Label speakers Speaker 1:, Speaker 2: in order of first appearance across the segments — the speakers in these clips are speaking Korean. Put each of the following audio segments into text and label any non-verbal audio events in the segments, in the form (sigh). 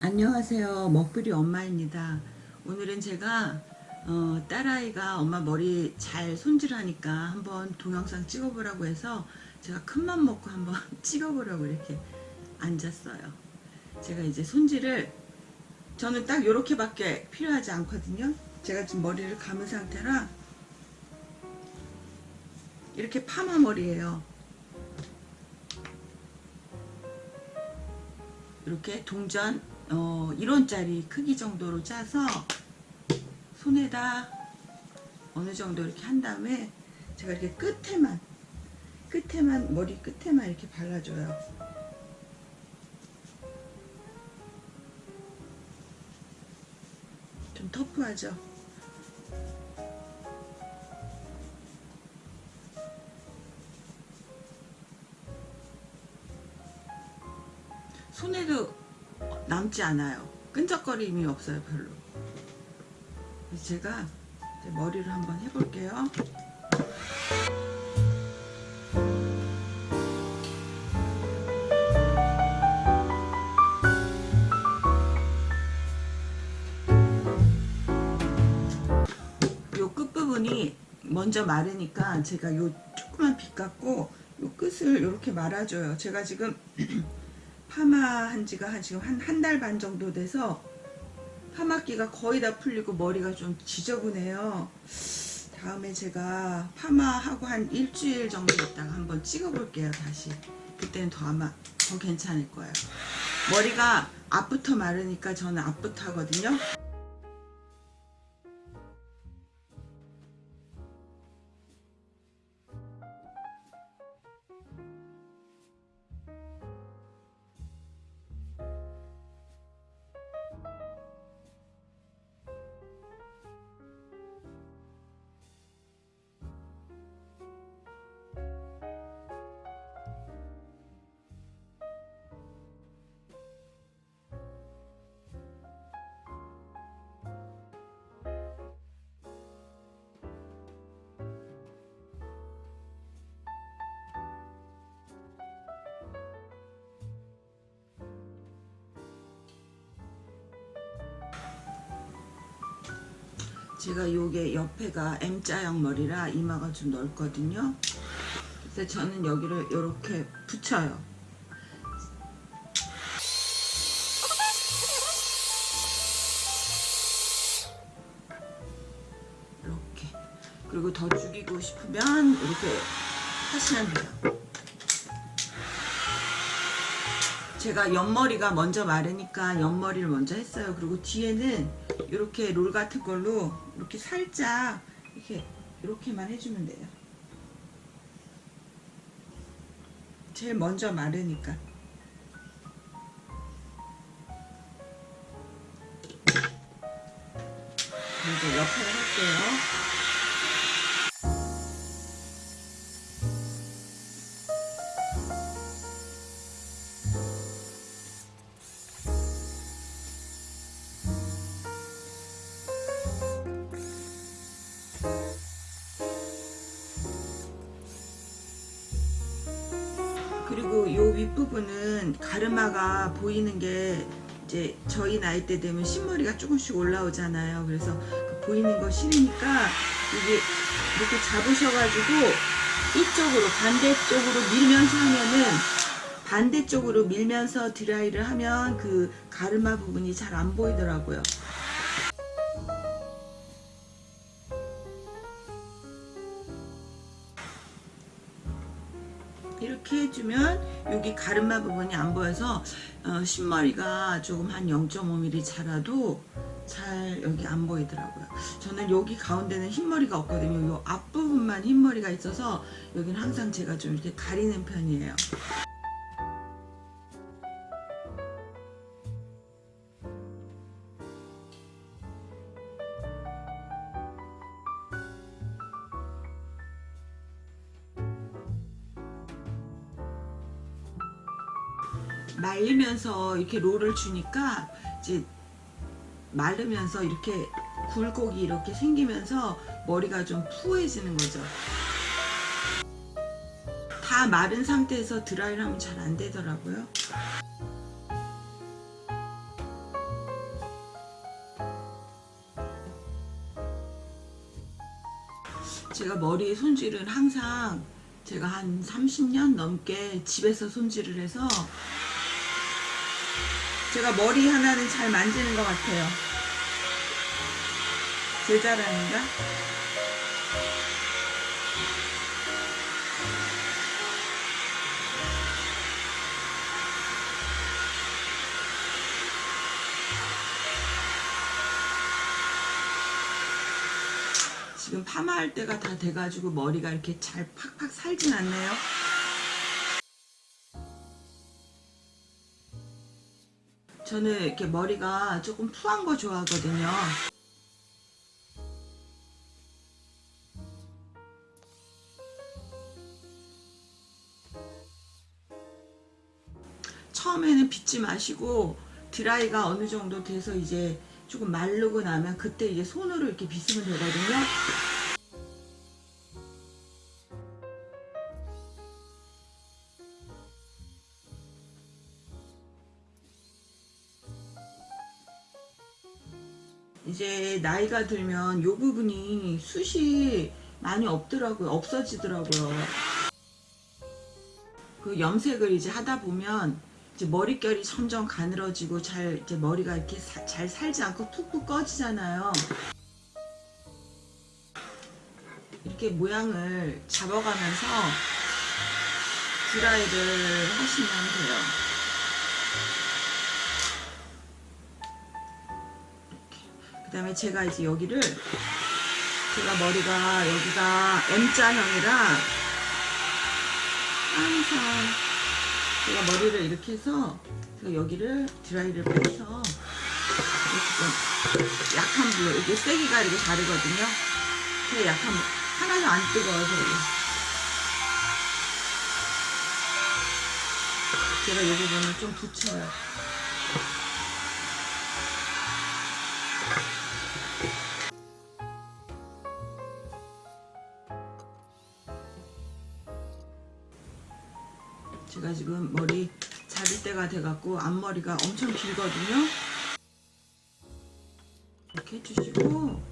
Speaker 1: 안녕하세요. 먹부리 엄마입니다. 오늘은 제가 어, 딸아이가 엄마 머리 잘 손질하니까 한번 동영상 찍어보라고 해서 제가 큰맘 먹고 한번 (laughs) 찍어보려고 이렇게 앉았어요. 제가 이제 손질을 저는 딱 이렇게 밖에 필요하지 않거든요. 제가 지금 머리를 감은 상태라 이렇게 파마 머리예요. 이렇게 동전 어, 1원짜리 크기 정도로 짜서 손에다 어느 정도 이렇게 한 다음에 제가 이렇게 끝에만 끝에만 머리 끝에만 이렇게 발라줘요. 좀 터프하죠? 손에도 남지 않아요. 끈적거림이 없어요 별로. 제가 머리를 한번 해볼게요. 요 끝부분이 먼저 마르니까 제가 요 조그만 빗 갖고 요 끝을 이렇게 말아줘요. 제가 지금 파마한 지가 한 지금 한 한 달 반 정도 돼서 파마기가 거의 다 풀리고 머리가 좀 지저분해요. 다음에 제가 파마하고 한 일주일 정도 있다가 한번 찍어볼게요 다시. 그때는 더 아마 더 괜찮을 거예요. 머리가 앞부터 마르니까 저는 앞부터 하거든요. 제가 요게 옆에가 M자형 머리라 이마가 좀 넓거든요. 그래서 저는 여기를 이렇게 붙여요. 이렇게. 그리고 더 죽이고 싶으면 이렇게 하시면 돼요. 제가 옆머리가 먼저 마르니까 옆머리를 먼저 했어요. 그리고 뒤에는 이렇게 롤 같은 걸로 이렇게 살짝 이렇게 이렇게만 해주면 돼요. 제일 먼저 마르니까. 이제 옆에 할게요. 요 윗부분은 가르마가 보이는 게 이제 저희 나이 때 되면 신머리가 조금씩 올라오잖아요. 그래서 그 보이는 거 싫으니까 이게 이렇게 잡으셔가지고 이쪽으로 반대쪽으로 밀면서 하면은 반대쪽으로 밀면서 드라이를 하면 그 가르마 부분이 잘 안 보이더라고요. 해주면 여기 가르마 부분이 안 보여서 어, 신머리가 조금 한 0.5mm 자라도 잘 여기 안 보이더라고요. 저는 여기 가운데는 흰머리가 없거든요. 요 앞부분만 흰머리가 있어서 여기는 항상 제가 좀 이렇게 가리는 편이에요. 말리면서 이렇게 롤을 주니까 이제 말르면서 이렇게 굴곡이 이렇게 생기면서 머리가 좀 푸해지는 거죠. 다 마른 상태에서 드라이를 하면 잘 안 되더라고요. 제가 머리 손질은 항상 제가 한 30년 넘게 집에서 손질을 해서 제가 머리 하나는 잘 만지는 것 같아요. 제 자랑인가? 지금 파마할 때가 다 돼가지고 머리가 이렇게 잘 팍팍 살진 않네요. 저는 이렇게 머리가 조금 푸한 거 좋아하거든요. 처음에는 빗지 마시고 드라이가 어느 정도 돼서 이제 조금 마르고 나면 그때 이제 손으로 이렇게 빗으면 되거든요. 나이가 들면 요 부분이 숱이 많이 없더라고요. 없어지더라고요. 그 염색을 이제 하다 보면 이제 머릿결이 점점 가늘어지고 잘 이제 머리가 이렇게 사- 잘 살지 않고 툭툭 꺼지잖아요. 이렇게 모양을 잡아가면서 드라이를 하시면 돼요. 다음에 제가 이제 여기를 제가 머리가 여기가 M자형이라 항상 제가 머리를 이렇게 해서 제가 여기를 드라이를 빼서 이렇게 좀 약한 불로 이게 세기가 이렇게 다르거든요. 그 약한 불 하나도 안 뜨거워서 제가 이 부분을 좀 붙여요. 돼갖고 앞머리가 엄청 길거든요. 이렇게 해주시고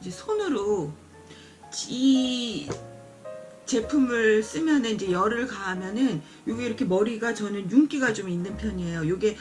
Speaker 1: 이제 손으로 이 제품을 쓰면 이제 열을 가하면은 요게 이렇게 머리가 저는 윤기가 좀 있는 편이에요. 요게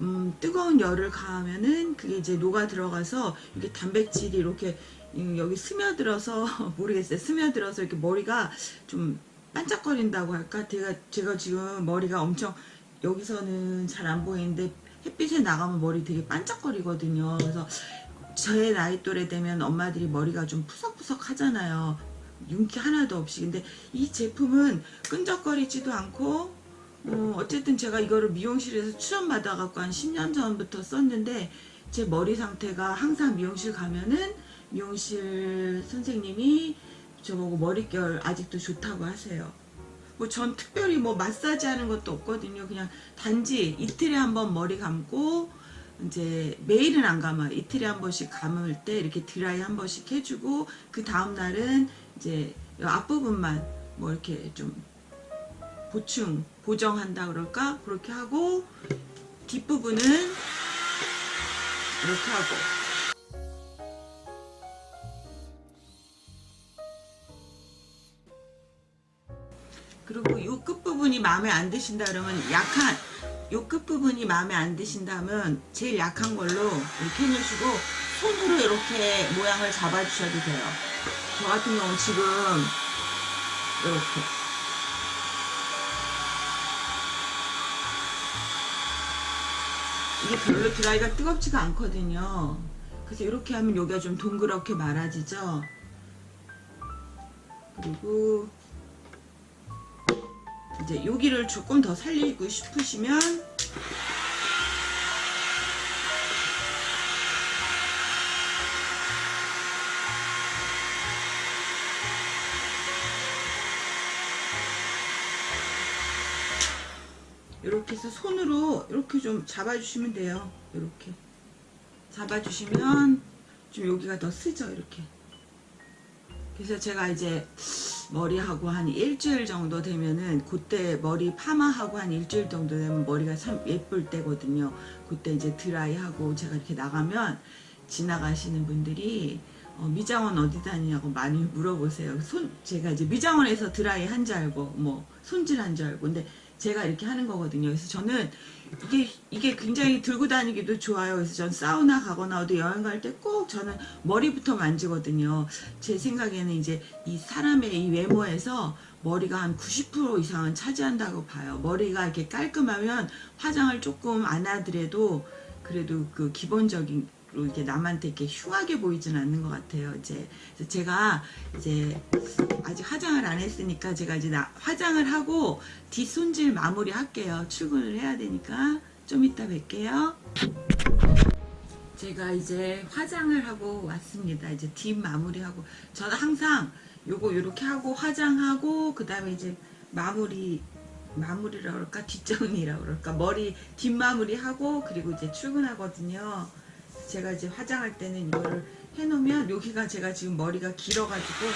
Speaker 1: 음, 뜨거운 열을 가하면은 그게 이제 녹아 들어가서 이게 단백질이 이렇게 음, 여기 스며들어서 (laughs) 모르겠어요. 스며들어서 이렇게 머리가 좀 반짝거린다고 할까? 제가 제가 지금 머리가 엄청 여기서는 잘 안 보이는데 햇빛에 나가면 머리 되게 반짝거리거든요. 그래서 제 나이 또래 되면 엄마들이 머리가 좀 푸석푸석 하잖아요. 윤기 하나도 없이. 근데 이 제품은 끈적거리지도 않고, 어, 어쨌든 제가 이거를 미용실에서 추천받아갖고 한 10년 전부터 썼는데, 제 머리 상태가 항상 미용실 가면은 미용실 선생님이 저보고 머릿결 아직도 좋다고 하세요. 뭐 전 특별히 뭐 마사지 하는 것도 없거든요. 그냥 단지 이틀에 한 번 머리 감고 이제 매일은 안 감아요. 이틀에 한 번씩 감을 때 이렇게 드라이 한 번씩 해주고 그 다음 날은 이제 이 앞부분만 뭐 이렇게 좀 보충 보정한다 그럴까 그렇게 하고 뒷부분은 이렇게 하고 그리고 이 끝부분이 마음에 안 드신다 그러면 약한 요 끝부분이 마음에 안 드신다면 제일 약한 걸로 이렇게 해주시고 손으로 이렇게 모양을 잡아 주셔도 돼요. 저 같은 경우는 지금 이렇게. 이게 별로 드라이가 뜨겁지가 않거든요. 그래서 이렇게 하면 여기가 좀 동그랗게 말아지죠? 그리고 이제 여기를 조금 더 살리고 싶으시면 이렇게 해서 손으로 이렇게 좀 잡아주시면 돼요. 이렇게 잡아주시면 좀 여기가 더 쓰죠. 이렇게. 그래서 제가 이제 머리하고 한 일주일 정도 되면은 그때 머리 파마하고 한 일주일 정도 되면 머리가 참 예쁠 때거든요. 그때 이제 드라이하고 제가 이렇게 나가면 지나가시는 분들이 어, 미장원 어디 다니냐고 많이 물어보세요. 손 제가 이제 미장원에서 드라이 한 줄 알고 뭐 손질 한 줄 알고 근데 제가 이렇게 하는 거거든요. 그래서 저는 이게 이게 굉장히 들고 다니기도 좋아요. 그래서 전 사우나 가거나 어디 여행 갈 때 꼭 저는 머리부터 만지거든요. 제 생각에는 이제 이 사람의 이 외모에서 머리가 한 90% 이상은 차지한다고 봐요. 머리가 이렇게 깔끔하면 화장을 조금 안 하더라도 그래도 그 기본적인 로 이렇게 남한테 이렇게 흉하게 보이진 않는 것 같아요. 이제 제가 이제 아직 화장을 안 했으니까 제가 이제 나, 화장을 하고 뒷손질 마무리 할게요. 출근을 해야 되니까 좀 이따 뵐게요. 제가 이제 화장을 하고 왔습니다. 이제 뒷 마무리하고 저는 항상 요거 요렇게 하고 화장하고 그 다음에 이제 마무리 마무리라 그럴까 뒷정리라 그럴까 머리 뒷마무리 하고 그리고 이제 출근하거든요. 제가 이제 화장할 때는 이거를 해놓으면 여기가 제가 지금 머리가 길어가지고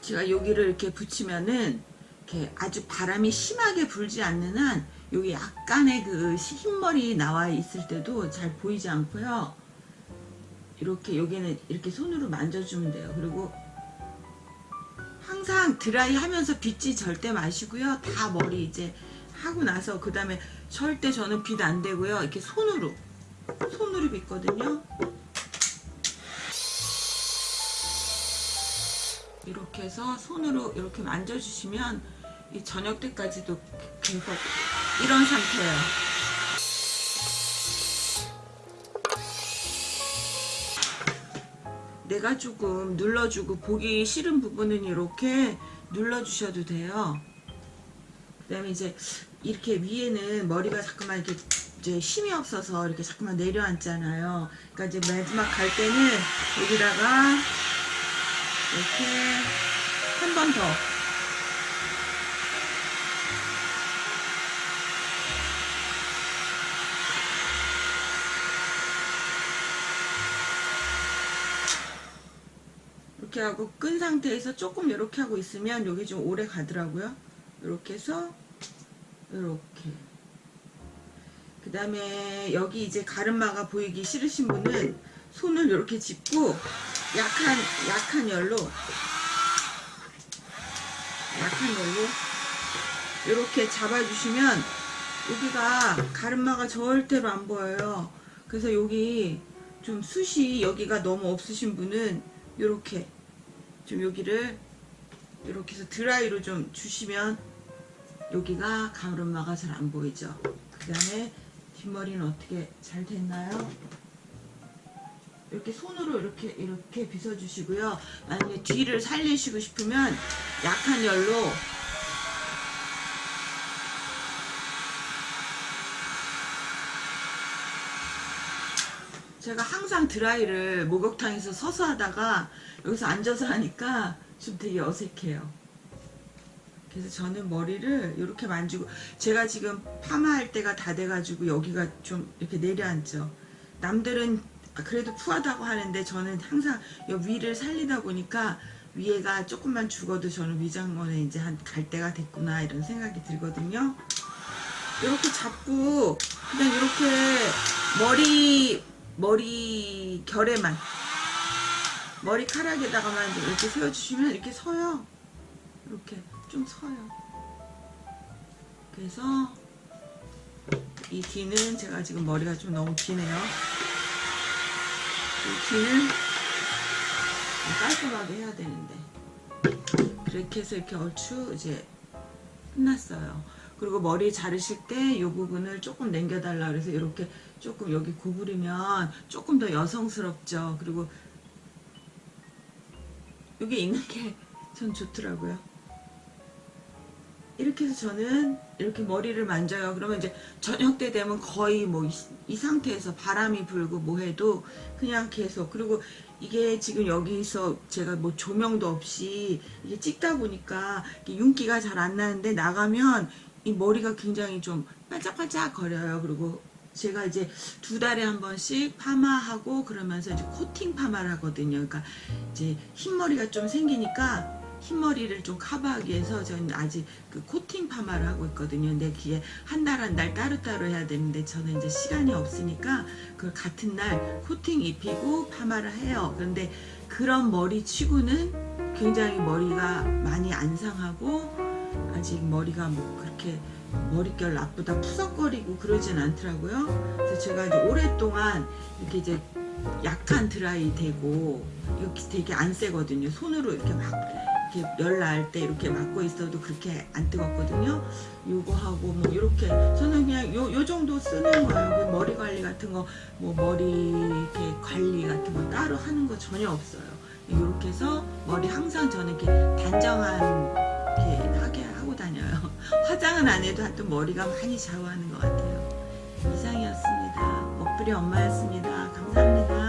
Speaker 1: 제가 여기를 이렇게 붙이면은 이렇게 아주 바람이 심하게 불지 않는 한 여기 약간의 그 흰머리 나와 있을 때도 잘 보이지 않고요. 이렇게 여기는 이렇게 손으로 만져주면 돼요. 그리고 항상 드라이 하면서 빗지 절대 마시고요. 다 머리 이제 하고 나서 그 다음에 절대 저는 빗 안 되고요. 이렇게 손으로 손으로 빗거든요. 이렇게 해서 손으로 이렇게 만져주시면 이 저녁 때까지도 계속 이런 상태예요. 내가 조금 눌러주고 보기 싫은 부분은 이렇게 눌러주셔도 돼요. 그 다음에 이제 이렇게 위에는 머리가 자꾸만 이렇게 이제 힘이 없어서 이렇게 자꾸만 내려앉잖아요. 그러니까 이제 마지막 갈 때는 여기다가 이렇게 한 번 더. 하고 끈 상태에서 조금 이렇게 하고 있으면 여기 좀 오래 가더라고요. 이렇게 해서 이렇게 그 다음에 여기 이제 가르마가 보이기 싫으신 분은 손을 이렇게 짚고 약한 약한 열로 약한 열로 이렇게 잡아주시면 여기가 가르마가 절대로 안 보여요. 그래서 여기 좀 숱이 여기가 너무 없으신 분은 이렇게 좀 여기를 이렇게 해서 드라이로 좀 주시면 여기가 가르마가 잘 안 보이죠. 그 다음에 뒷머리는 어떻게 잘 됐나요? 이렇게 손으로 이렇게 이렇게 빗어주시고요. 만약에 뒤를 살리시고 싶으면 약한 열로 제가 항상 드라이를 목욕탕에서 서서 하다가 여기서 앉아서 하니까 좀 되게 어색해요. 그래서 저는 머리를 이렇게 만지고 제가 지금 파마할 때가 다 돼가지고 여기가 좀 이렇게 내려앉죠. 남들은 그래도 푸하다고 하는데 저는 항상 이 위를 살리다 보니까 위에가 조금만 죽어도 저는 위장원에 이제 한 갈 때가 됐구나 이런 생각이 들거든요. 이렇게 잡고 그냥 이렇게 머리 머리 결에만 머리카락에다가만 이렇게 세워주시면 이렇게 서요. 이렇게 좀 서요. 그래서 이 뒤는 제가 지금 머리가 좀 너무 기네요. 이 뒤는 깔끔하게 해야 되는데 그렇게 해서 이렇게 얼추 이제 끝났어요. 그리고 머리 자르실 때 이 부분을 조금 남겨달라 그래서 이렇게 조금 여기 구부리면 조금 더 여성스럽죠. 그리고 여기 있는 게 전 좋더라고요. 이렇게 해서 저는 이렇게 머리를 만져요. 그러면 이제 저녁 때 되면 거의 뭐 이 상태에서 바람이 불고 뭐 해도 그냥 계속 그리고 이게 지금 여기서 제가 뭐 조명도 없이 이게 찍다 보니까 윤기가 잘 안 나는데 나가면 이 머리가 굉장히 좀 반짝반짝 거려요. 그리고 제가 이제 두 달에 한 번씩 파마하고 그러면서 이제 코팅 파마를 하거든요. 그러니까 이제 흰머리가 좀 생기니까 흰머리를 좀 커버하기 위해서 저는 아직 그 코팅 파마를 하고 있거든요. 근데 그게 한 달 한 달 따로따로 해야 되는데 저는 이제 시간이 없으니까 그걸 같은 날 코팅 입히고 파마를 해요. 그런데 그런 머리 치고는 굉장히 머리가 많이 안 상하고 아직 머리가 뭐 그렇게 머릿결 나쁘다 푸석거리고 그러진 않더라고요. 그래서 제가 이제 오랫동안 이렇게 이제 약한 드라이 되고 이렇게 되게 안 세거든요. 손으로 이렇게 막 이렇게 열날 때 이렇게 막고 있어도 그렇게 안 뜨겁거든요. 요거 하고 뭐 이렇게 저는 그냥 요, 요 정도 쓰는 거예요. 그 머리 관리 같은 거 뭐 머리 이렇게 관리 같은 거 따로 하는 거 전혀 없어요. 이렇게 해서 머리 항상 저는 이렇게 단정한 이렇게. 화장은 안 해도 하여튼 머리가 많이 좌우하는 것 같아요. 이상이었습니다. 먹부리 엄마였습니다. 감사합니다.